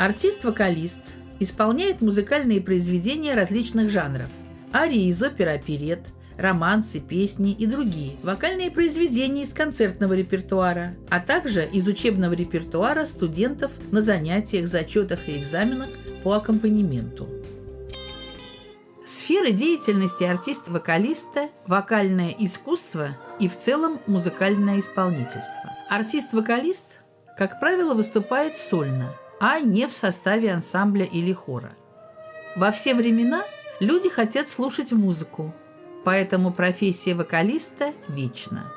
Артист-вокалист исполняет музыкальные произведения различных жанров – арии из опер оперет, романсы, песни и другие, вокальные произведения из концертного репертуара, а также из учебного репертуара студентов на занятиях, зачетах и экзаменах по аккомпанементу. Сферы деятельности артиста-вокалиста – вокальное искусство и в целом музыкальное исполнительство. Артист-вокалист, как правило, выступает сольно, а не в составе ансамбля или хора. Во все времена люди хотят слушать музыку, поэтому профессия вокалиста вечна.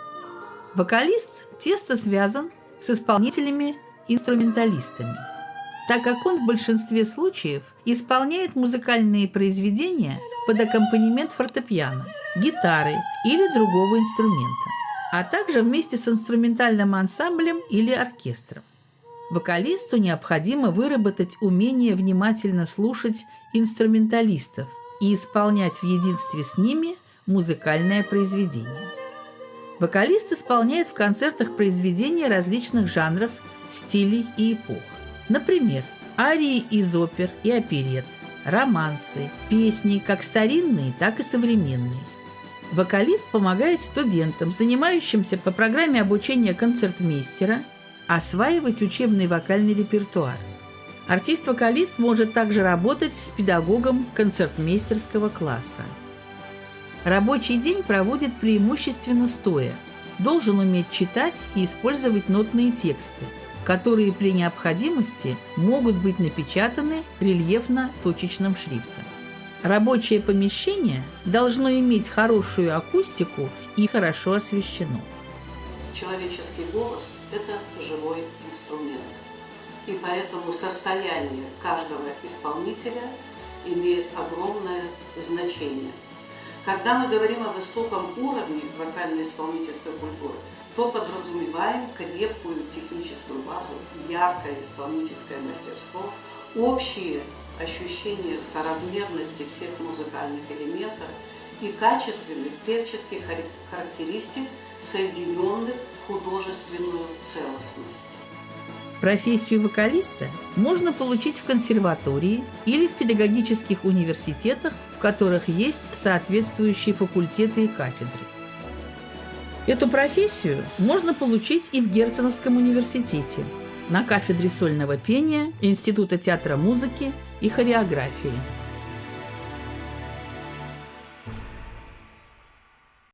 Вокалист тесно связан с исполнителями-инструменталистами, так как он в большинстве случаев исполняет музыкальные произведения под аккомпанемент фортепиано, гитары или другого инструмента, а также вместе с инструментальным ансамблем или оркестром. Вокалисту необходимо выработать умение внимательно слушать инструменталистов и исполнять в единстве с ними музыкальное произведение. Вокалист исполняет в концертах произведения различных жанров, стилей и эпох. Например, арии из опер и оперет, романсы, песни как старинные, так и современные. Вокалист помогает студентам, занимающимся по программе обучения концертмейстера, осваивать учебный вокальный репертуар. Артист-вокалист может также работать с педагогом концертмейстерского класса. Рабочий день проводит преимущественно стоя. Должен уметь читать и использовать нотные тексты, которые при необходимости могут быть напечатаны рельефно-точечным шрифтом. Рабочее помещение должно иметь хорошую акустику и хорошо освещено. Человеческий голос – это живой инструмент. И поэтому состояние каждого исполнителя имеет огромное значение – когда мы говорим о высоком уровне вокально-исполнительской культуры, то подразумеваем крепкую техническую базу, яркое исполнительское мастерство, общие ощущения соразмерности всех музыкальных элементов и качественных певческих характеристик, соединенных в художественную целостность. Профессию вокалиста можно получить в консерватории или в педагогических университетах, в которых есть соответствующие факультеты и кафедры. Эту профессию можно получить и в Герценовском университете на кафедре сольного пения Института театра музыки и хореографии –